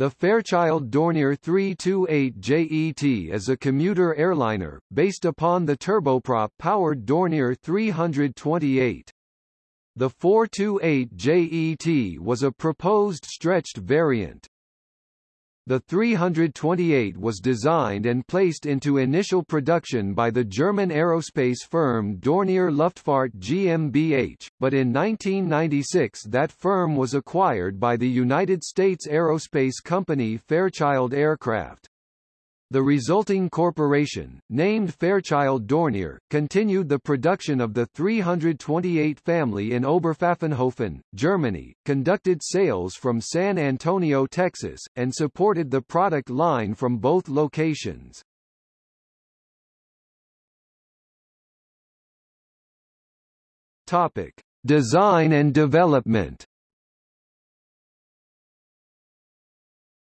The Fairchild Dornier 328 JET is a commuter airliner, based upon the turboprop-powered Dornier 328. The 428 JET was a proposed stretched variant. The 328 was designed and placed into initial production by the German aerospace firm Dornier Luftfahrt GmbH, but in 1996 that firm was acquired by the United States aerospace company Fairchild Aircraft. The resulting corporation, named Fairchild Dornier, continued the production of the 328 family in Oberpfaffenhofen, Germany, conducted sales from San Antonio, Texas, and supported the product line from both locations. Topic: Design and development.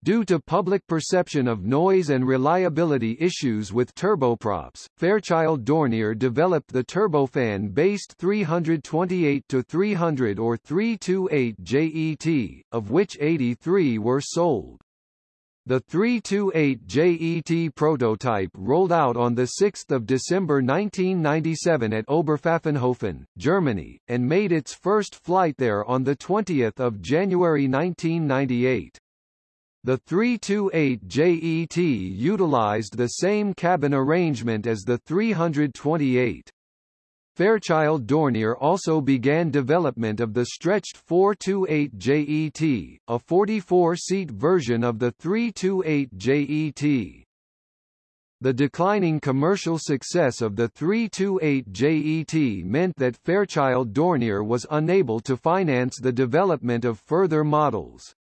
Due to public perception of noise and reliability issues with turboprops, Fairchild Dornier developed the turbofan-based 328-300 or 328 JET, of which 83 were sold. The 328 JET prototype rolled out on 6 December 1997 at Oberpfaffenhofen, Germany, and made its first flight there on 20 January 1998. The 328 JET utilized the same cabin arrangement as the 328. Fairchild Dornier also began development of the stretched 428 JET, a 44-seat version of the 328 JET. The declining commercial success of the 328 JET meant that Fairchild Dornier was unable to finance the development of further models.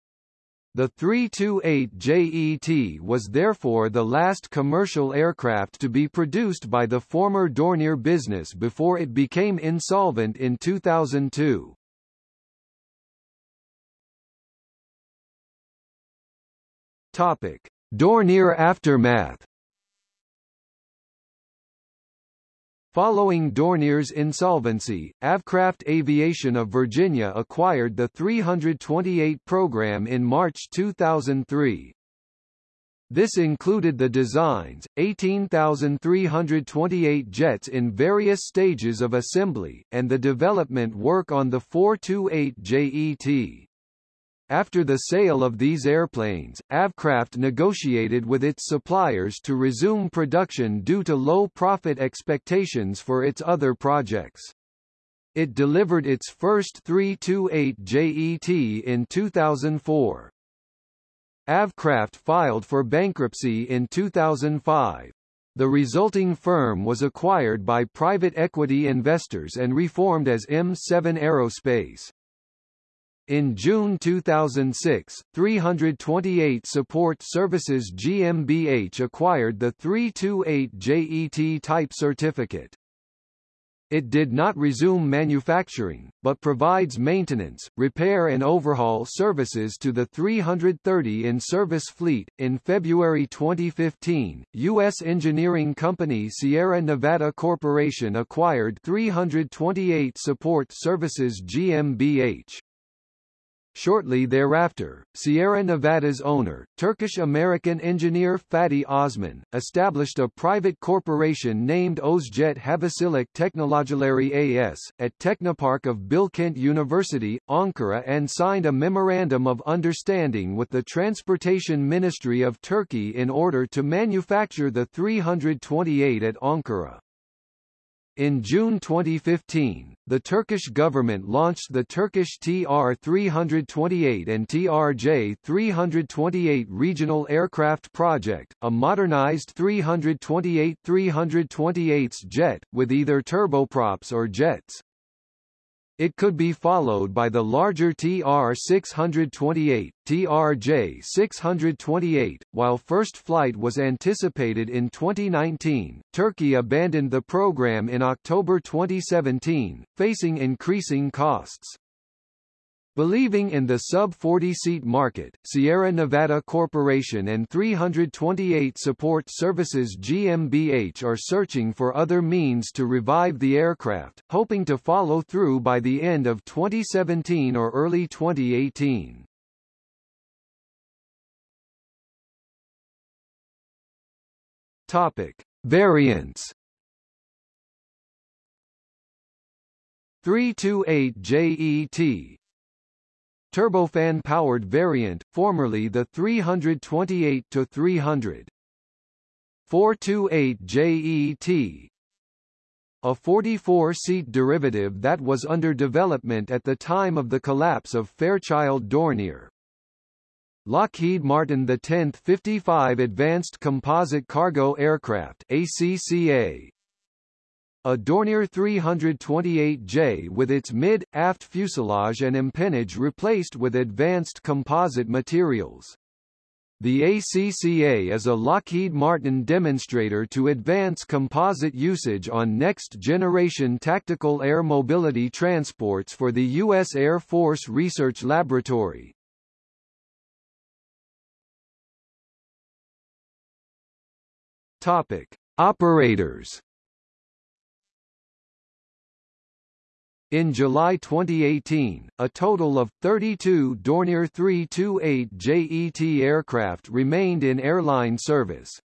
The 328 JET was therefore the last commercial aircraft to be produced by the former Dornier business before it became insolvent in 2002. Topic: Dornier aftermath Following Dornier's insolvency, Avcraft Aviation of Virginia acquired the 328 program in March 2003. This included the designs, 18,328 jets in various stages of assembly, and the development work on the 428 JET. After the sale of these airplanes, Avcraft negotiated with its suppliers to resume production due to low profit expectations for its other projects. It delivered its first 328 JET in 2004. Avcraft filed for bankruptcy in 2005. The resulting firm was acquired by private equity investors and reformed as M7 Aerospace. In June 2006, 328 Support Services GmbH acquired the 328 JET type certificate. It did not resume manufacturing, but provides maintenance, repair and overhaul services to the 330 in-service fleet. In February 2015, U.S. engineering company Sierra Nevada Corporation acquired 328 Support Services GmbH. Shortly thereafter, Sierra Nevada's owner, Turkish-American engineer Fatih Osman, established a private corporation named Özjet Havasilik Teknolojileri AS, at Technopark of Bilkent University, Ankara and signed a Memorandum of Understanding with the Transportation Ministry of Turkey in order to manufacture the 328 at Ankara. In June 2015, the Turkish government launched the Turkish TR-328 and TRJ-328 regional aircraft project, a modernized 328-328's jet, with either turboprops or jets. It could be followed by the larger TR-628, TRJ-628. While first flight was anticipated in 2019, Turkey abandoned the program in October 2017, facing increasing costs. Believing in the sub-40-seat market, Sierra Nevada Corporation and 328 Support Services GmbH are searching for other means to revive the aircraft, hoping to follow through by the end of 2017 or early 2018. Topic. Variants 328JET Turbofan-powered variant, formerly the 328-300 428JET a 44-seat derivative that was under development at the time of the collapse of Fairchild Dornier. Lockheed Martin the 10th 55 Advanced Composite Cargo Aircraft ACCA a Dornier 328J with its mid, aft fuselage and empennage replaced with advanced composite materials. The ACCA is a Lockheed Martin demonstrator to advance composite usage on next-generation tactical air mobility transports for the U.S. Air Force Research Laboratory. Topic: Operators. In July 2018, a total of 32 Dornier 328 JET aircraft remained in airline service.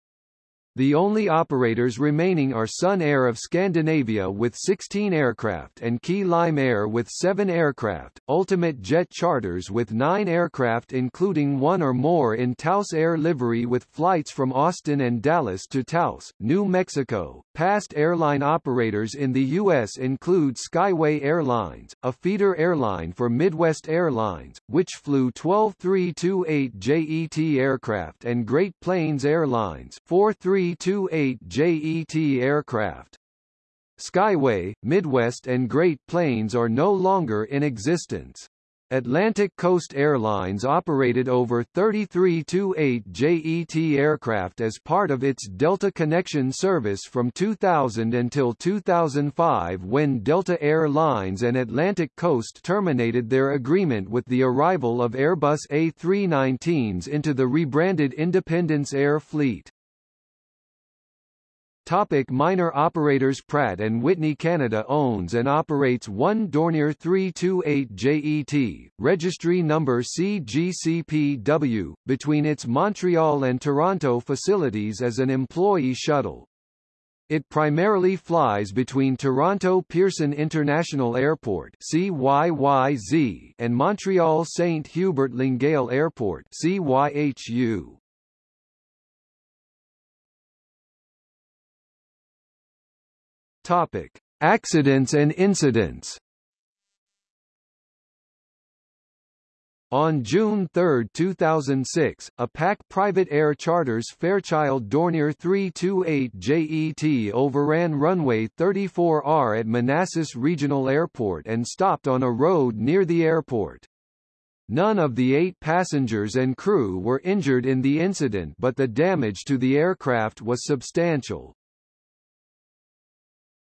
The only operators remaining are Sun Air of Scandinavia with 16 aircraft and Key Lime Air with 7 aircraft, Ultimate Jet Charters with 9 aircraft including one or more in Taos Air livery with flights from Austin and Dallas to Taos, New Mexico. Past airline operators in the U.S. include Skyway Airlines, a feeder airline for Midwest Airlines, which flew 12 328 JET aircraft and Great Plains Airlines 43 328 JET aircraft. Skyway, Midwest and Great Plains are no longer in existence. Atlantic Coast Airlines operated over 3328 JET aircraft as part of its Delta Connection service from 2000 until 2005 when Delta Air Lines and Atlantic Coast terminated their agreement with the arrival of Airbus A319s into the rebranded Independence Air fleet. Topic minor operators Pratt & Whitney Canada owns and operates one Dornier 328 JET, registry number CGCPW, between its Montreal and Toronto facilities as an employee shuttle. It primarily flies between Toronto Pearson International Airport CYYZ and Montreal St. Hubert Longueuil Airport CYHU. Topic: Accidents and incidents. On June 3, 2006, a PAC private air charters Fairchild Dornier 328 JET overran runway 34R at Manassas Regional Airport and stopped on a road near the airport. None of the eight passengers and crew were injured in the incident but the damage to the aircraft was substantial.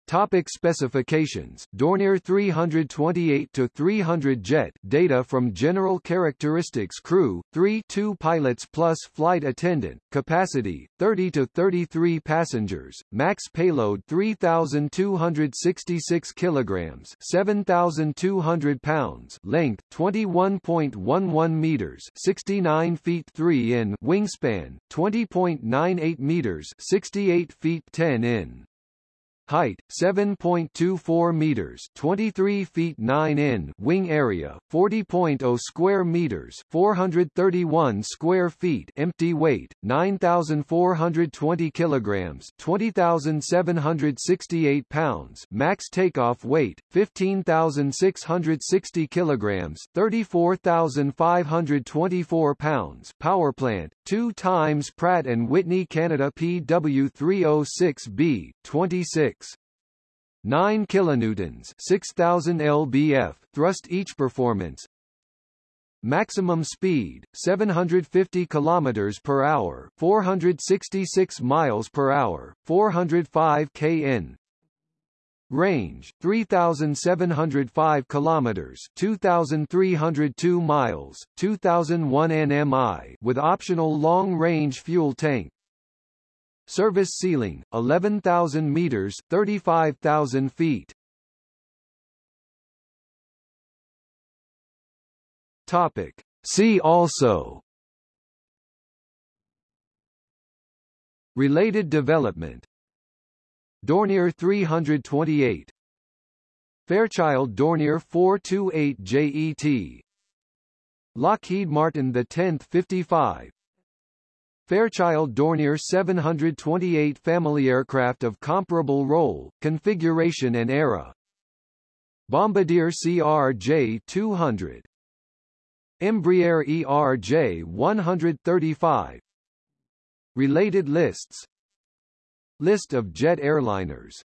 Topic specifications. Dornier 328-300 jet. Data from General Characteristics Crew, 3 2 pilots plus flight attendant, capacity, 30-33 passengers, max payload 3,266 kilograms 7,200 pounds. Length, 21.11 meters 69 feet 3 in. Wingspan, 20.98 meters 68 feet 10 in Height 7.24 meters, 23 feet 9 in. Wing area 40.0 square meters, 431 square feet. Empty weight 9,420 kilograms, 20,768 pounds. Max takeoff weight 15,660 kilograms, 34,524 pounds. Power plant 2 times Pratt and Whitney Canada PW306B 26 9 kilonewtons 6000 lbf thrust each performance. Maximum speed 750 kilometers per hour 466 miles per hour 405 kn. Range 3705 kilometers 2302 miles 2001 nmi with optional long range fuel tank Service ceiling, 11,000 meters 35,000 feet. Topic. See also. Related development. Dornier 328 Fairchild Dornier 428 JET Lockheed Martin the 10th 55 Fairchild Dornier 728 family aircraft of comparable role, configuration and era. Bombardier CRJ-200 Embraer ERJ-135 Related lists. List of jet airliners